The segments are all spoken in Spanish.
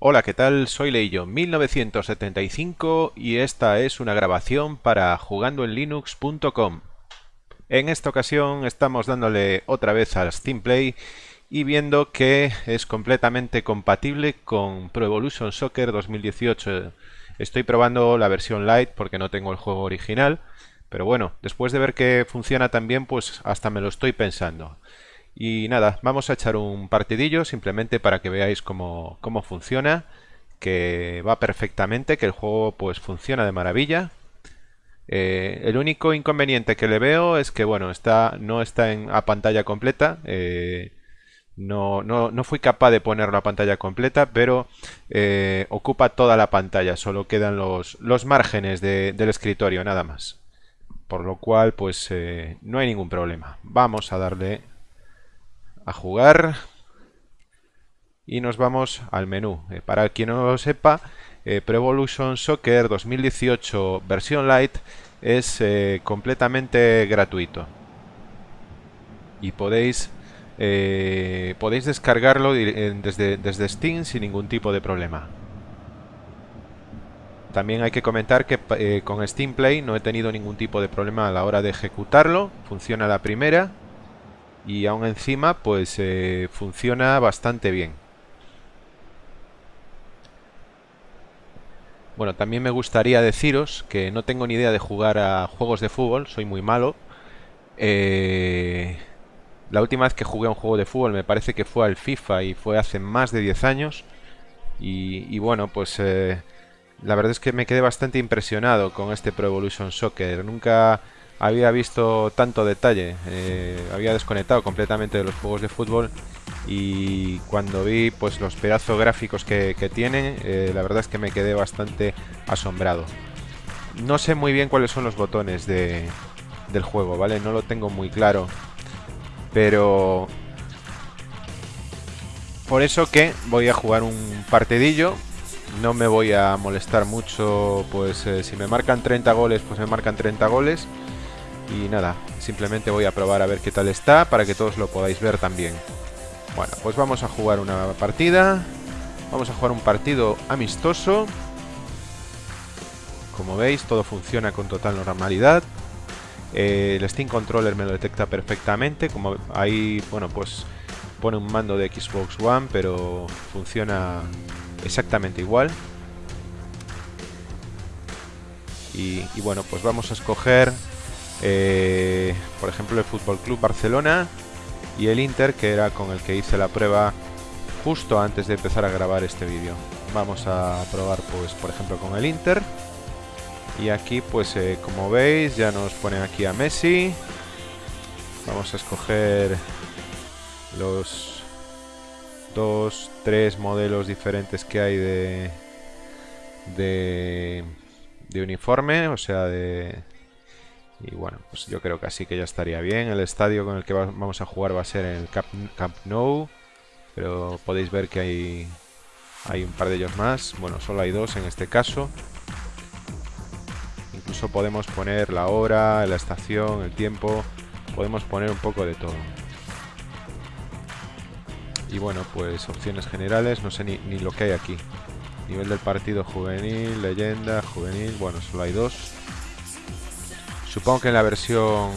Hola, ¿qué tal? Soy Leillo 1975 y esta es una grabación para jugandoenlinux.com. En esta ocasión estamos dándole otra vez al Steam Play y viendo que es completamente compatible con Pro Evolution Soccer 2018. Estoy probando la versión light porque no tengo el juego original, pero bueno, después de ver que funciona tan bien, pues hasta me lo estoy pensando. Y nada, vamos a echar un partidillo simplemente para que veáis cómo, funciona, que va perfectamente, que el juego pues funciona de maravilla. Eh, el único inconveniente que le veo es que bueno, está, no está en, a pantalla completa. Eh, no, no, fui capaz de ponerlo a pantalla completa, pero eh, ocupa toda la pantalla, solo quedan los, los márgenes del escritorio, nada más. Por lo cual, pues no hay ningún problema. Vamos a darle a jugar y nos vamos al menú. Eh, para quien no lo sepa, eh, Pro Evolution Soccer 2018 versión light es eh, completamente gratuito y podéis podéis descargarlo desde, desde Steam sin ningún tipo de problema. También hay que comentar que con Steam Play no he tenido ningún tipo de problema a la hora de ejecutarlo. Funciona la primera y aún encima pues eh, funciona bastante bien. Bueno, también me gustaría deciros que no tengo ni idea de jugar a juegos de fútbol, soy muy malo. Eh, la última vez que jugué a un juego de fútbol me parece que fue al FIFA y fue hace más de 10 años. Y, bueno, pues eh, la verdad es que me quedé bastante impresionado con este Pro Evolution Soccer. Nunca había visto tanto detalle, eh, había desconectado completamente de los juegos de fútbol y cuando vi pues los pedazos gráficos que, tienen, eh, la verdad es que me quedé bastante asombrado. No sé muy bien cuáles son los botones de, del juego, ¿vale? No lo tengo muy claro, pero por eso que voy a jugar un partidillo no me voy a molestar mucho, pues eh, si me marcan 30 goles, pues me marcan 30 goles. Y nada, simplemente voy a probar a ver qué tal está para que todos lo podáis ver también. Bueno, pues vamos a jugar una partida. Vamos a jugar un partido amistoso. Como veis, todo funciona con total normalidad. Eh, el Steam Controller me lo detecta perfectamente. Como ahí, bueno, pues pone un mando de Xbox One, pero funciona exactamente igual. Y, y bueno, pues vamos a escoger eh, por ejemplo, el Fútbol Club Barcelona y el Inter, que era con el que hice la prueba justo antes de empezar a grabar este vídeo. Vamos a probar, pues, por ejemplo, con el Inter. Y aquí, pues, eh, como veis, ya nos ponen aquí a Messi. Vamos a escoger los dos, tres modelos diferentes que hay de, de, de uniforme, o sea, de, y bueno, pues yo creo que así que ya estaría bien. El estadio con el que vamos a jugar va a ser el Camp, Nou. Pero podéis ver que hay, hay un par de ellos más. Bueno, solo hay dos en este caso. Incluso podemos poner la hora, la estación, el tiempo. Podemos poner un poco de todo. Y bueno, pues opciones generales. No sé ni, ni lo que hay aquí. Nivel del partido juvenil, leyenda, juvenil. Bueno, solo hay dos. Supongo que en la versión...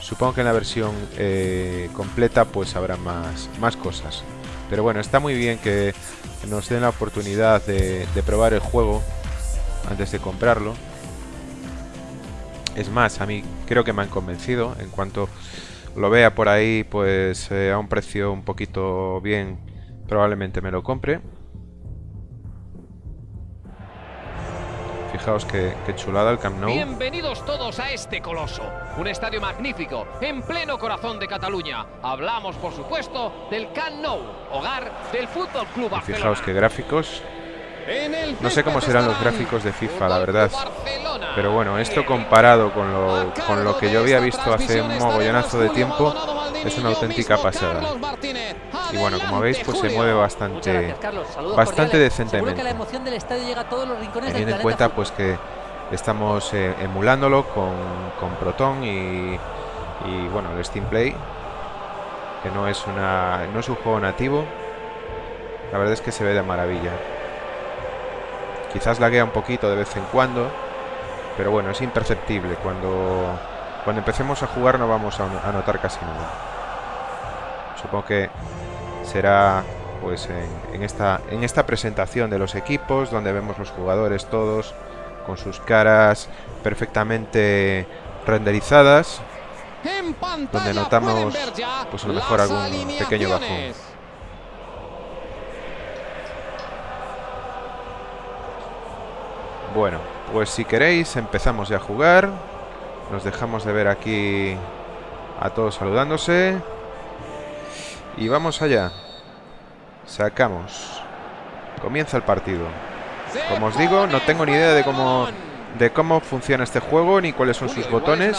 Supongo que en la versión eh, completa pues habrá más, más cosas. Pero bueno, está muy bien que nos den la oportunidad de, probar el juego antes de comprarlo. Es más, a mí creo que me han convencido. En cuanto lo vea por ahí, pues eh, a un precio un poquito bien, probablemente me lo compre. Fijaos qué, chulada el Camp Nou. Bienvenidos todos a este coloso. Un estadio magnífico, en pleno corazón de Cataluña. Hablamos, por supuesto, del Camp Nou, hogar del Fútbol Club Barcelona. Fijaos qué gráficos. No sé cómo serán los gráficos de FIFA, la verdad. Pero bueno, esto comparado con lo, con lo que yo había visto hace un mogollonazo de tiempo, es una auténtica pasada. Y bueno, como veis, pues se mueve bastante, bastante decentemente. Teniendo en cuenta pues que estamos eh, emulándolo con, con Proton y, y, bueno, el Steam Play, que no es una no es un juego nativo. La verdad es que se ve de maravilla. Quizás laguea un poquito de vez en cuando, pero bueno, es imperceptible. Cuando, cuando empecemos a jugar no vamos a, a notar casi nada. Supongo que será pues en, en, esta, en esta presentación de los equipos, donde vemos los jugadores todos con sus caras perfectamente renderizadas, donde notamos pues a lo mejor algún pequeño bajón. Bueno, pues si queréis empezamos ya a jugar. Nos dejamos de ver aquí a todos saludándose. Y vamos allá. Sacamos. Comienza el partido. Como os digo, no tengo ni idea de cómo de cómo funciona este juego ni cuáles son sus botones.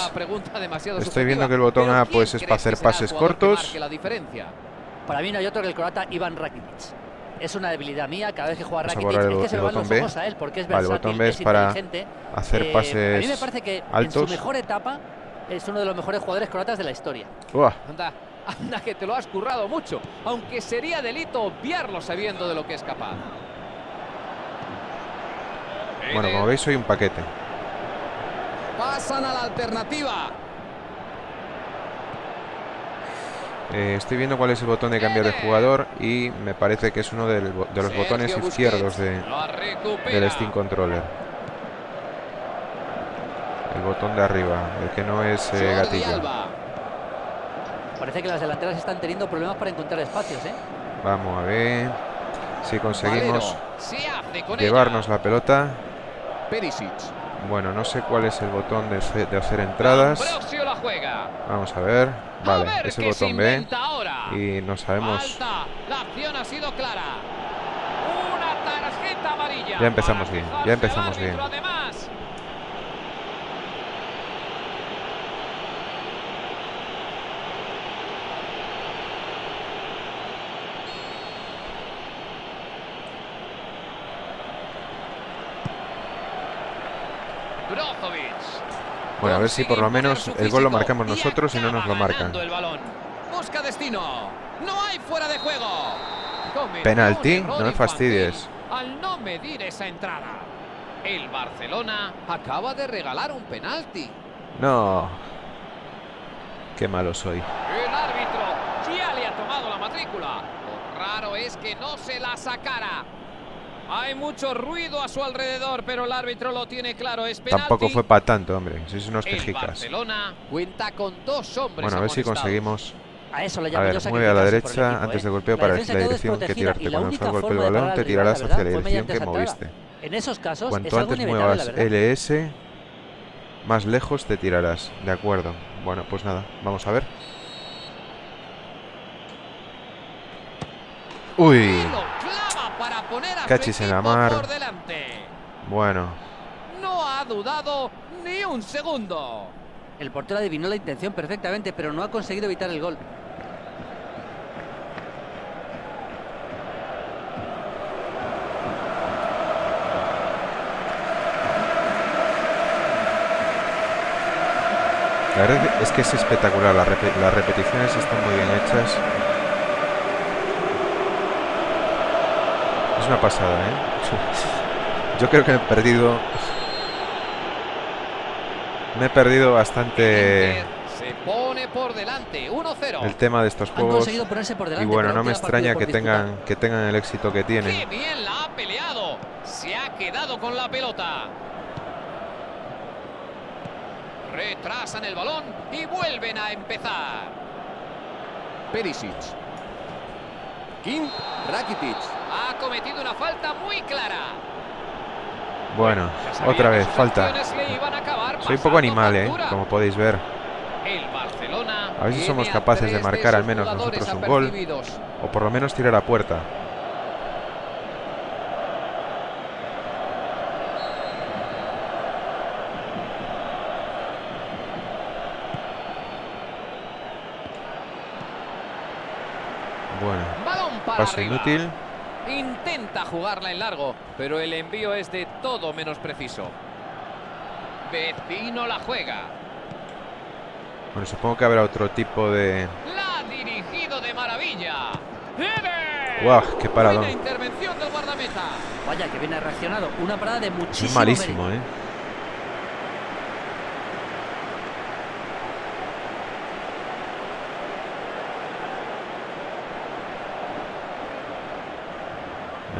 Estoy viendo que el botón A pues es para hacer pases cortos. Para mí no hay otro que el croata Iván Rakitic. Es una debilidad mía cada vez que juega Rakitic. El, es que se el botón B. A él porque es vale, el botón B es, para hacer pases eh, A mí me parece que altos. en su mejor etapa es uno de los mejores jugadores croatas de la historia. Uah. Anda, anda que te lo has currado mucho. Aunque sería delito obviarlo sabiendo de lo que es capaz. Bueno, como veis soy un paquete. Pasan a la alternativa. Eh, estoy viendo cuál es el botón de cambiar de jugador y me parece que es uno de, de los botones izquierdos de, del Steam Controller. El botón de arriba, el que no es eh, gatillo. Parece que las delanteras están teniendo problemas para encontrar espacios, ¿eh? Vamos a ver si conseguimos llevarnos la pelota. Bueno, no sé cuál es el botón de, de hacer entradas. Vamos a ver. Vale, es el botón B. Y no sabemos. Ya empezamos bien, ya empezamos bien. Bueno, a ver si por lo menos el gol lo marcamos nosotros y no nos lo marcan. Busca destino. No hay fuera de juego. Penalti, no me fastidies. Al no medir esa entrada. El Barcelona acaba de regalar un penalti. No. Qué malo soy. El árbitro ya le ha tomado la matrícula. Lo raro es que no se la sacara. Hay mucho ruido a su alrededor, pero el árbitro lo tiene claro. Es penalti. Tampoco fue para tanto, hombre. Sois unos quejicas. Barcelona cuenta con dos hombres Bueno, a ver si conseguimos... A, eso le a ver, mueve a la derecha equipo, antes de golpeo para la, la dirección que tirarte. Cuando el golpe el balón, te tirarás hacia la dirección que moviste. En esos casos, Cuanto antes muevas LS, más lejos te tirarás. De acuerdo. Bueno, pues nada, vamos a ver. Uy. Cachis en la mar. Bueno. No ha dudado ni un segundo. El portero adivinó la intención perfectamente, pero no ha conseguido evitar el gol. La verdad es que es espectacular, las, rep las repeticiones están muy bien hechas. Es una pasada, ¿eh? Yo creo que me he perdido... Me he perdido bastante... Se pone por delante, 1-0. El tema de estos juegos. Por delante, y bueno, no me extraña que tengan, que tengan el éxito que tienen. ¡Qué bien la ha peleado! Se ha quedado con la pelota. Retrasan el balón y vuelven a empezar. Perisic. Kim Rakitic ha cometido una falta muy clara. Bueno, otra vez, falta. Soy un poco animal, ¿eh? Como podéis ver. A ver si somos capaces de marcar al menos nosotros un gol. O por lo menos tirar a puerta. Bueno, paso inútil. Intenta jugarla en largo, pero el envío es de todo menos preciso. Vecino la juega. Bueno, supongo que habrá otro tipo de... La ha dirigido de maravilla. ¡Guau! ¡Qué paradón! Buena intervención del guardameta. Vaya, que bien ha reaccionado. Una parada de Es muchísimo malísimo, mérito. ¿eh?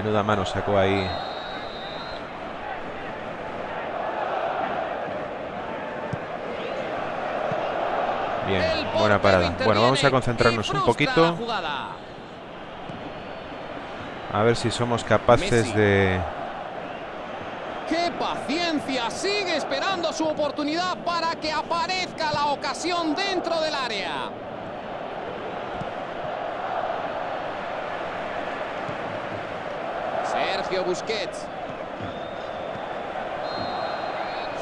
Menuda mano sacó ahí. Bien, buena parada. Bueno, vamos a concentrarnos un poquito. A ver si somos capaces de... ¡Qué paciencia! Sigue esperando su oportunidad para que aparezca la ocasión dentro del área. Sergio Busquets.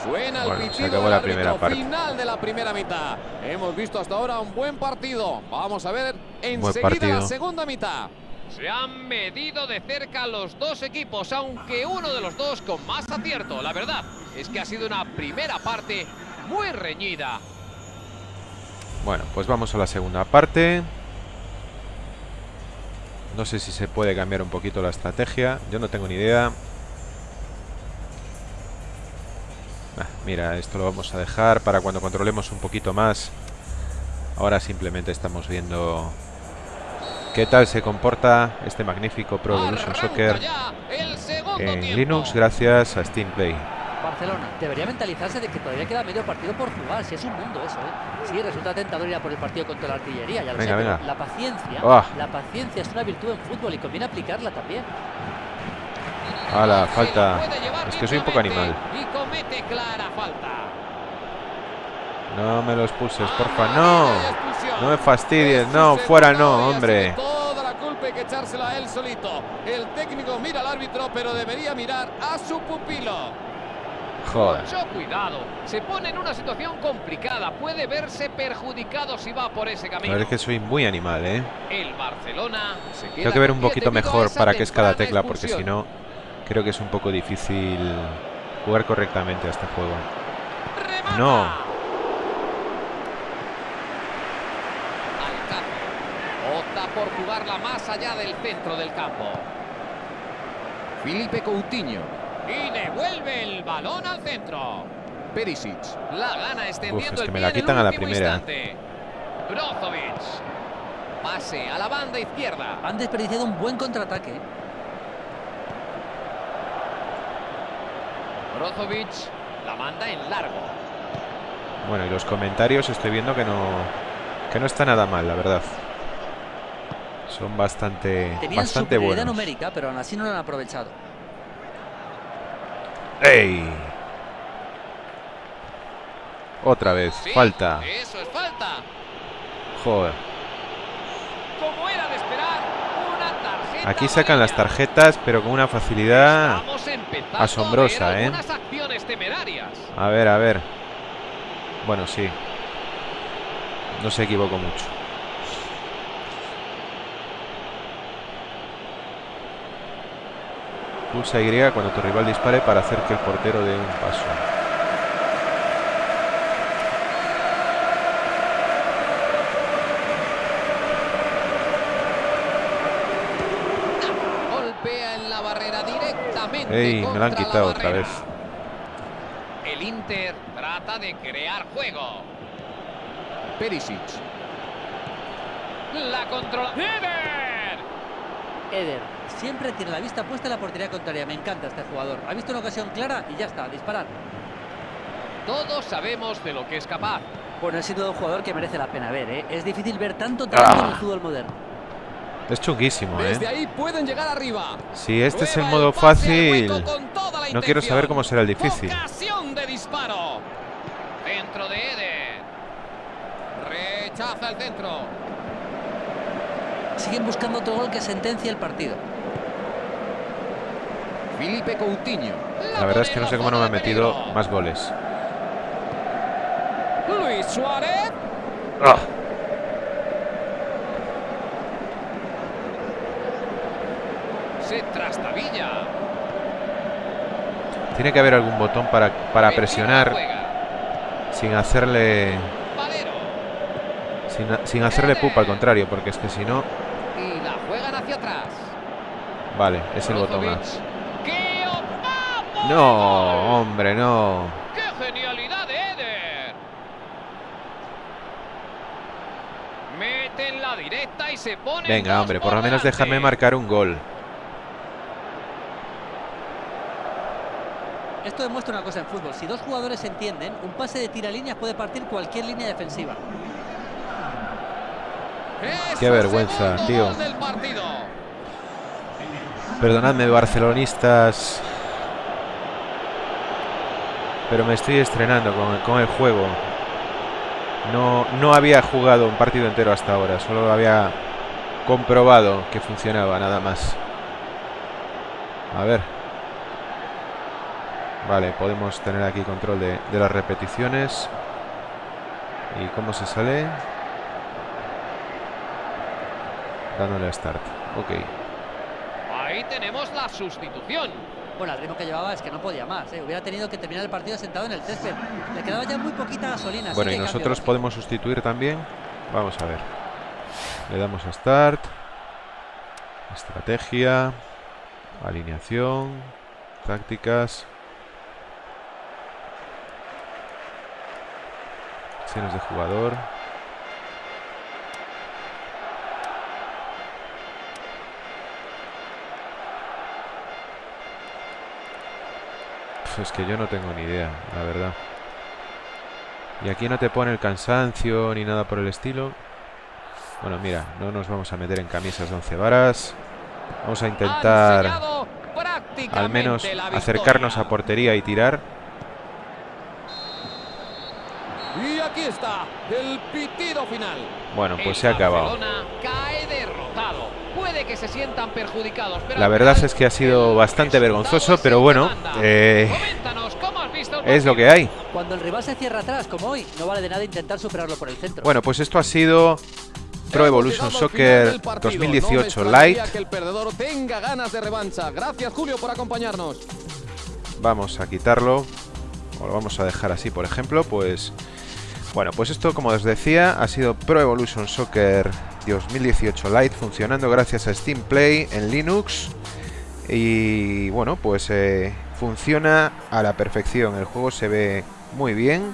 Suena el Bueno, se pitido acabó la primera parte. Final de la primera mitad. Hemos visto hasta ahora un buen partido. Vamos a ver enseguida la segunda mitad. Se han medido de cerca los dos equipos, aunque uno de los dos con más acierto. La verdad es que ha sido una primera parte muy reñida. Bueno, pues vamos a la segunda parte. No sé si se puede cambiar un poquito la estrategia. Yo no tengo ni idea. Ah, mira, esto lo vamos a dejar para cuando controlemos un poquito más. Ahora simplemente estamos viendo qué tal se comporta este magnífico Pro Evolution Soccer en. Linux gracias a Steam Play. Barcelona debería mentalizarse de que todavía queda medio partido por jugar. Si es un mundo eso, ¿eh? Sí, resulta tentador ir a por el partido contra la artillería, ya lo Venga, sé, pero venga. la paciencia, Ah. la paciencia es una virtud en fútbol y conviene aplicarla también. A la falta. Es que soy un poco animal. Y comete clara falta. No me lo expulses, porfa. Amarilla No. No me fastidies. Es No, fuera no, hombre. que Toda la culpa hay que echársela a él solito. El técnico mira al árbitro, pero debería mirar a su pupilo. Joder. Mucho cuidado. Se pone en una situación complicada. Puede verse perjudicado si va por ese camino. verdad es que soy muy animal, ¿eh? El Barcelona se queda Tengo que ver un poquito a mejor para qué es cada tecla, porque si expulsión. no, creo que es un poco difícil jugar correctamente a este juego. ¡Remata! No. Opta por jugarla más allá del centro del campo. Felipe Coutinho. Y devuelve el balón al centro. Perisic. La gana extendiendo Uf, es que el me la quitan a la primera. instante. Brozovic. Pase a la banda izquierda. Han desperdiciado un buen contraataque. Brozovic la manda en largo. Bueno, y los comentarios estoy viendo que no que no está nada mal, la verdad. Son bastante Tenían bastante buenos. numérica, pero aún así no lo han aprovechado. ¡Ey! Otra vez, Sí, falta. Eso es falta. Joder. Como era de esperar, una tarjeta Aquí sacan las tarjetas, pero con una facilidad. Asombrosa, a ¿eh? A ver, a ver. Bueno, sí. No se equivocó mucho. Pulsa Y cuando tu rival dispare para hacer que el portero dé un paso. Golpea en la barrera directamente. ¡Ey! Me la han quitado otra vez. El Inter trata de crear juego. Perisic. La controla. ¡Eder! Eder siempre tiene la vista puesta en la portería contraria. Me encanta este jugador. Ha visto una ocasión clara y ya está, disparar. Todos sabemos de lo que es capaz. Bueno, es sin duda un jugador que merece la pena ver, ¿eh? Es difícil ver tanto talento en el Ah. fútbol moderno. Es chunguísimo, Desde ¿eh? ahí pueden llegar arriba. Si este es el modo fácil, no quiero saber cómo será el difícil. Ocasión de disparo. Centro de Eder. Rechaza el centro. Siguen buscando otro gol que sentencia el partido. Felipe Coutinho. La verdad es que no sé cómo no me ha metido más. goles. Luis Suárez. ¡Ah! Se trastabilla. Tiene que haber algún botón para, para presionar juega. sin hacerle sin, sin hacerle pupa al contrario, porque es que si no Y la juegan hacia atrás. Vale, es el botón A. No, hombre, no. ¡Qué genialidad de Eder! Mete en la directa y se pone. Venga, hombre, por lo menos déjame marcar un gol. Esto demuestra una cosa en fútbol. Si dos jugadores se entienden, un pase de tira líneas puede partir cualquier línea defensiva. Qué vergüenza, tío. Perdonadme, barcelonistas. Pero me estoy estrenando con, con el juego. No, no había jugado un partido entero hasta ahora. Solo había comprobado que funcionaba, nada más. A ver. Vale, podemos tener aquí control de, de las repeticiones. ¿Y cómo se sale? Dándole a start. Ok. Ahí tenemos la sustitución. Bueno, el ritmo que llevaba es que no podía más. ¿eh? Hubiera tenido que terminar el partido sentado en el césped. Le quedaba ya muy poquita gasolina. Bueno, y nosotros podemos sustituir también. Vamos a ver. Le damos a Start. Estrategia. Alineación. Tácticas. Acciones de jugador. Es que yo no tengo ni idea, la verdad. Y aquí no te pone el cansancio ni nada por el estilo. Bueno, mira, no nos vamos a meter en camisas de once varas. Vamos a intentar al menos acercarnos a portería y tirar. Y aquí está el pitido final. Bueno, El pues se ha acabado. Barcelona cae derrotado. Puede que se sientan perjudicados, pero La verdad es que ha sido bastante vergonzoso, pero bueno, eh, Coméntanos, ¿cómo has visto el es lo que hay. Cuando el rival se cierra atrás, como hoy, no vale de nada intentar superarlo por el centro. Bueno, pues esto ha sido Pro Evolution Soccer del partido. 2018 No Lite. que el perdedor tenga ganas de revancha. Gracias, Julio, por acompañarnos. Vamos a quitarlo. O lo vamos a dejar así, por ejemplo. Pues. Bueno, pues esto, como os decía, ha sido Pro Evolution Soccer 2018 Lite funcionando gracias a Steam Play en Linux. Y bueno, pues eh, funciona a la perfección. El juego se ve muy bien.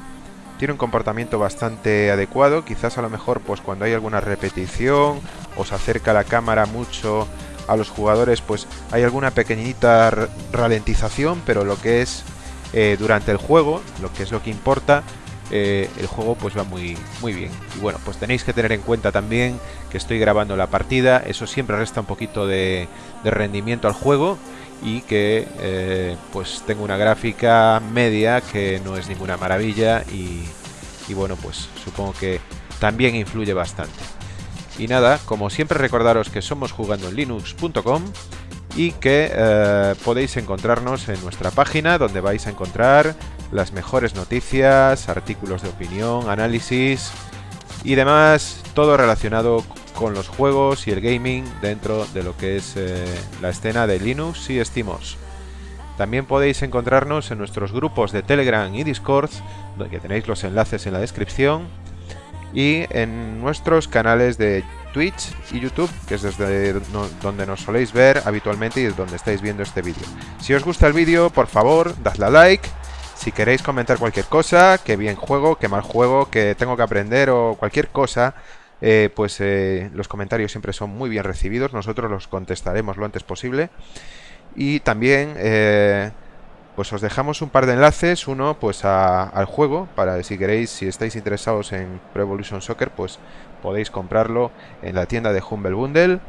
Tiene un comportamiento bastante adecuado. Quizás a lo mejor, pues cuando hay alguna repetición o se acerca la cámara mucho a los jugadores, pues hay alguna pequeñita ralentización, pero lo que es eh, durante el juego, lo que es lo que importa, eh, el juego pues va muy, muy bien. Y bueno, pues tenéis que tener en cuenta también que estoy grabando la partida, eso siempre resta un poquito de, rendimiento al juego y que eh, pues tengo una gráfica media que no es ninguna maravilla y, y bueno pues supongo que también influye bastante. Y nada, como siempre recordaros que somos jugando en linux.com y que eh, podéis encontrarnos en nuestra página donde vais a encontrar las mejores noticias, artículos de opinión, análisis y demás, todo relacionado con los juegos y el gaming dentro de lo que es eh, la escena de Linux y SteamOS. También podéis encontrarnos en nuestros grupos de Telegram y Discord, donde tenéis los enlaces en la descripción, y en nuestros canales de Twitch y YouTube, que es desde donde nos soléis ver habitualmente y donde estáis viendo este vídeo. Si os gusta el vídeo, por favor, dadle a like. Si queréis comentar cualquier cosa, que bien juego, que mal juego, que tengo que aprender o cualquier cosa, eh, pues eh, los comentarios siempre son muy bien recibidos. Nosotros los contestaremos lo antes posible. Y también, eh, pues os dejamos un par de enlaces. Uno, pues a- al juego, para si queréis, si estáis interesados en Pro Evolution Soccer, pues podéis comprarlo en la tienda de Humble Bundle,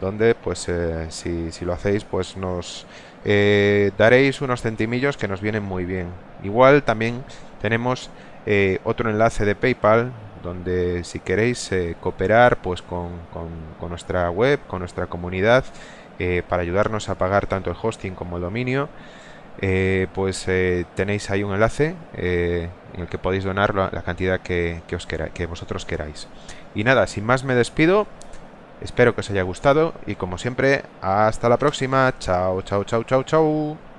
donde, pues, si, si lo hacéis, pues nos eh, daréis unos centimillos que nos vienen muy bien. Igual también tenemos eh, otro enlace de PayPal donde si queréis eh, cooperar pues con, con- nuestra web, con nuestra comunidad, para ayudarnos a pagar tanto el hosting como el dominio, pues tenéis ahí un enlace en el que podéis donar la, cantidad que, que os que vosotros queráis. Y nada, sin más me despido. Espero que os haya gustado y como siempre, hasta la próxima. Chao, chao, chao, chao, chao.